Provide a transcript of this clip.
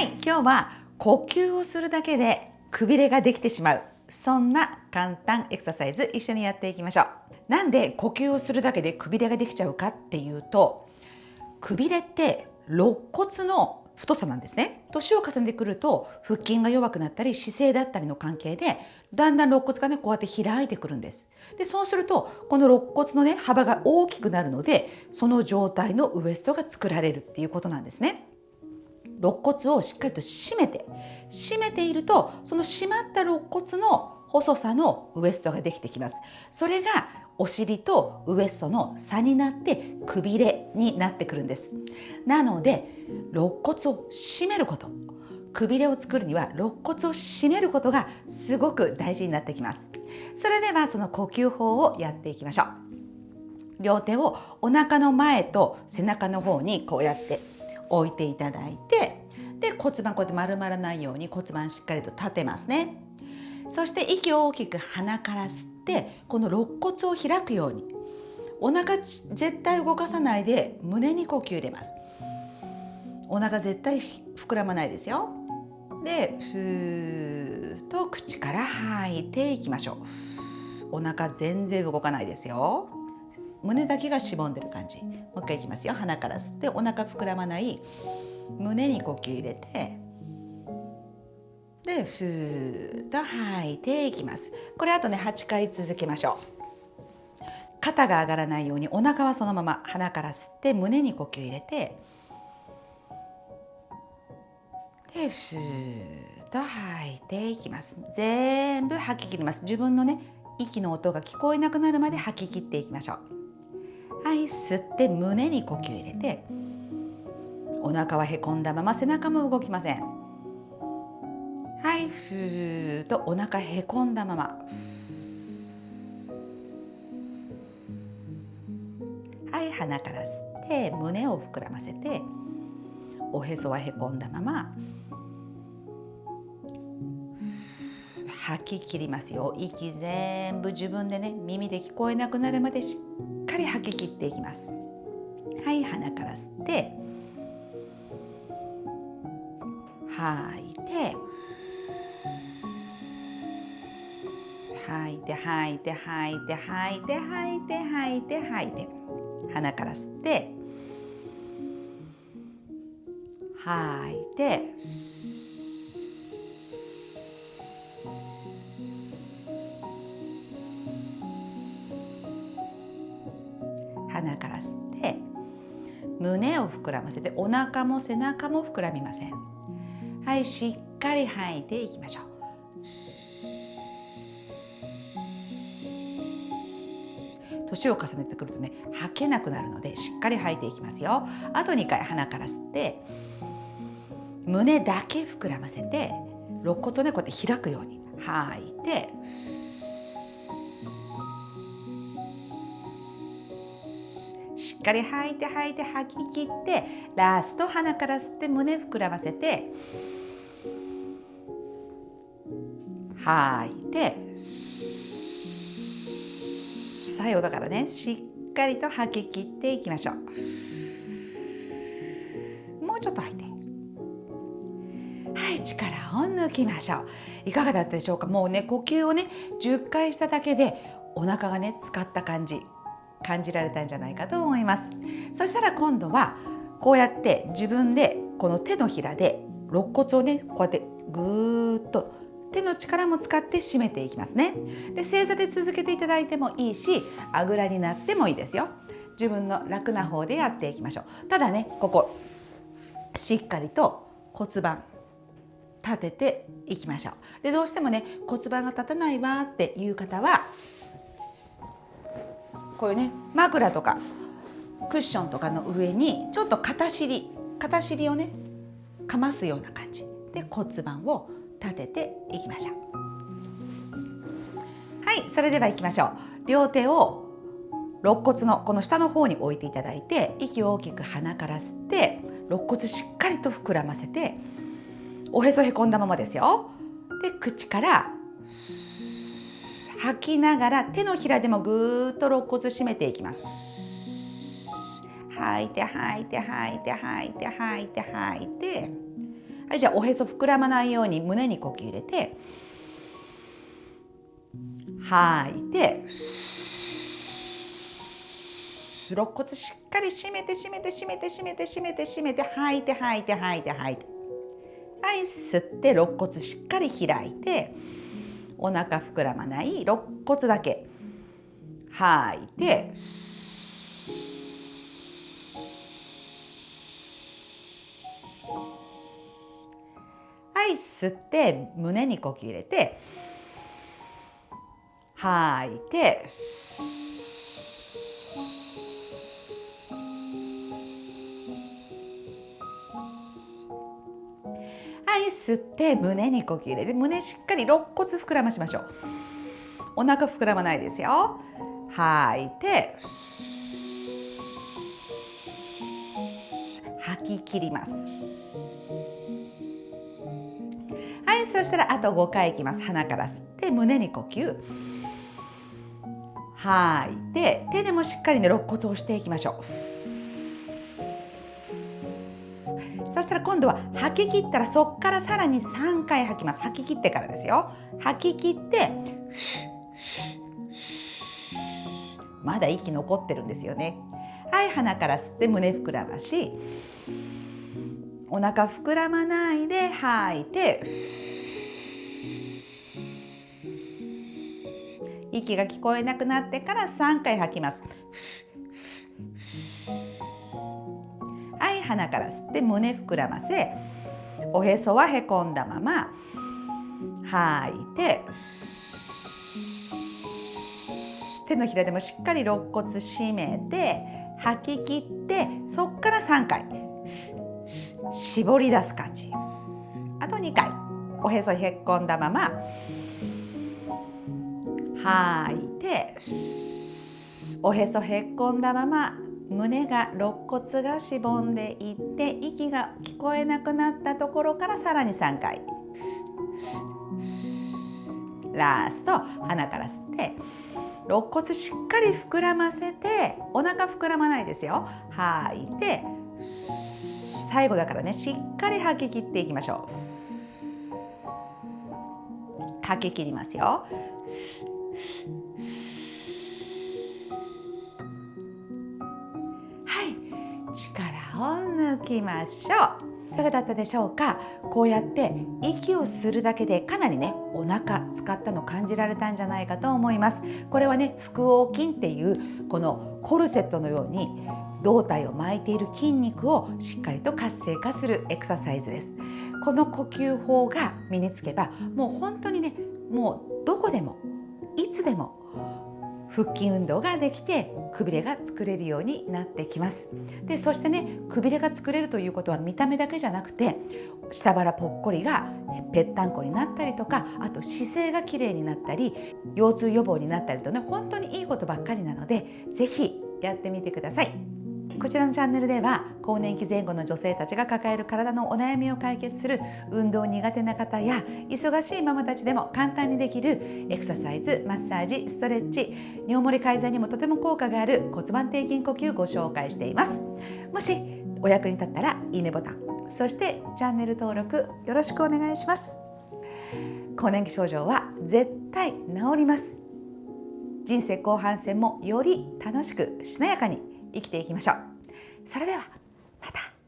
はい今日は呼吸をするだけでくびれができてしまう。そんな簡単エクササイズ一緒にやっていきましょう。なんで呼吸をするだけでくびれができちゃうかっていうとくびれって肋骨の太さなんですね。年を重ねてくると腹筋が弱くなったり姿勢だったりの関係でだんだん肋骨がねこうやって開いてくるんです。でそうするとこの肋骨のね幅が大きくなるのでその状態のウエストが作られるっていうことなんですね。肋骨をしっかりと締めて締めているとその締まった肋骨の細さのウエストができてきます。それがお尻とウエストの差になってくびれになってくるんです。なので肋骨を締めること。くびれを作るには肋骨を締めることがすごく大事になってきます。それではその呼吸法をやっていきましょう。両手をお腹の前と背中の方にこうやって。置いていただいてで骨盤こうやって丸まらないように骨盤しっかりと立てますね。そして息を大きく鼻から吸ってこの肋骨を開くように。お腹絶対動かさないで胸に呼吸入れます。お腹絶対膨らまないですよ。でふーっと口から吐いていきましょう。お腹全然動かないですよ。胸だけがしぼんでる感じ。もう一回いきますよ。鼻から吸ってお腹膨らまない。胸に呼吸入れてでふーっと吐いていきます。これあとね8回続けましょう。肩が上がらないようにお腹はそのまま鼻から吸って胸に呼吸入れてでふーっと吐いていきます。全部吐き切ります。自分のね息の音が聞こえなくなるまで吐き切っていきましょう。はい吸って胸に呼吸入れてお腹はへこんだまま背中も動きません。はいふーっとお腹へこんだまま。はい鼻から吸って胸を膨らませておへそはへこんだまま吐き切りますよ。息全部自分でね耳で聞こえなくなるまでしっかり吐き切っていきます。はい鼻から吸って吐いて吐いて吐いて吐いて吐いて吐いて吐いて吐いて鼻から吸って吐いて胸を膨らませてお腹も背中も膨らみません。はいしっかり吐いていきましょう。年を重ねてくるとね吐けなくなるのでしっかり吐いていきますよ。あと2回鼻から吸って胸だけ膨らませて肋骨をねこうやって開くように吐いてっかり吐いて吐いて吐き切ってラスト鼻から吸って胸膨らませて吐いて最後だからね。しっかりと吐き切っていきましょう。もうちょっと吐いて。はい力を抜きましょう。いかがだったでしょうか？もうね呼吸をね10回しただけでお腹がね使った感じ。感じられたんじゃないかと思います。そしたら今度はこうやって自分でこの手のひらで肋骨をねこうやってぐーっと手の力も使って締めていきますね。で正座で続けていただいてもいいしあぐらになってもいいですよ。自分の楽な方でやっていきましょう。ただねここしっかりと骨盤立てていきましょう。でどうしてもね骨盤が立たないわっていう方はこういうね枕とかクッションとかの上にちょっと片尻片尻をねかますような感じ。で骨盤を立てていきましょう。はいそれでは行きましょう。両手を肋骨のこの下の方に置いていただいて息を大きく鼻から吸って肋骨しっかりと膨らませておへそへこんだままですよ。で口から吐きながら手のひらでもぐーっと肋骨締めていきます。吐いて吐いて吐いて吐いて吐いて吐いて。はいじゃあおへそ膨らまないように胸に呼吸入れて吐いて肋骨しっかり締めて締めて締めて締めて締めて締めて吐いて吐いて吐いて吐いて。はい吸って肋骨しっかり開いて。お腹膨らまない肋骨だけ。吐い。てはい吸って胸に呼吸入れて吐い。て吸って胸に呼吸入れて胸しっかり肋骨膨らましましょう。お腹膨らまないですよ。吐いて吐き切ります。はいそしたらあと5回いきます。鼻から吸って胸に呼吸。吐いて手でもしっかりね肋骨を押していきましょう。そしたら今度は吐き切ったらそこからさらに3回吐きます。吐き切ってからですよ。吐き切ってまだ息残ってるんですよね。はい鼻から吸って胸膨らましお腹膨らまないで吐いて息が聞こえなくなってから3回吐きます。鼻から吸って胸膨らませおへそはへこんだまま吐いて手のひらでもしっかり肋骨締めて吐き切ってそこから3回絞り出す感じ。あと2回おへそへこんだまま吐いておへそへっこんだまま胸が肋骨がしぼんでいって息が聞こえなくなったところからさらに3回。ラスト鼻から吸って肋骨しっかり膨らませてお腹膨らまないですよ。吐いて最後だからねしっかり吐き切っていきましょう。吐き切りますよ。抜きましょう。いかがだったでしょうか？こうやって息をするだけでかなりねお腹使ったの感じられたんじゃないかと思います。これはね腹横筋っていうこのコルセットのように胴体を巻いている筋肉をしっかりと活性化するエクササイズです。この呼吸法が身につけばもう本当にねもうどこでもいつでも腹筋運動ができてくびれが作れるようになってきますでそしてねくびれが作れるということは見た目だけじゃなくて下腹ぽっこりがぺったんこになったりとかあと姿勢がきれいになったり腰痛予防になったりとね本当にいいことばっかりなので是非やってみてください。こちらのチャンネルでは更年期前後の女性たちが抱える体のお悩みを解決する運動苦手な方や忙しいママたちでも簡単にできるエクササイズマッサージストレッチ尿漏れ改善にもとても効果がある骨盤底筋呼吸をご紹介しています。もしお役に立ったらいいねボタンそしてチャンネル登録よろしくお願いします。更年期症状は絶対治ります。人生後半戦もより楽しくしなやかに生きていきましょう。それではまた。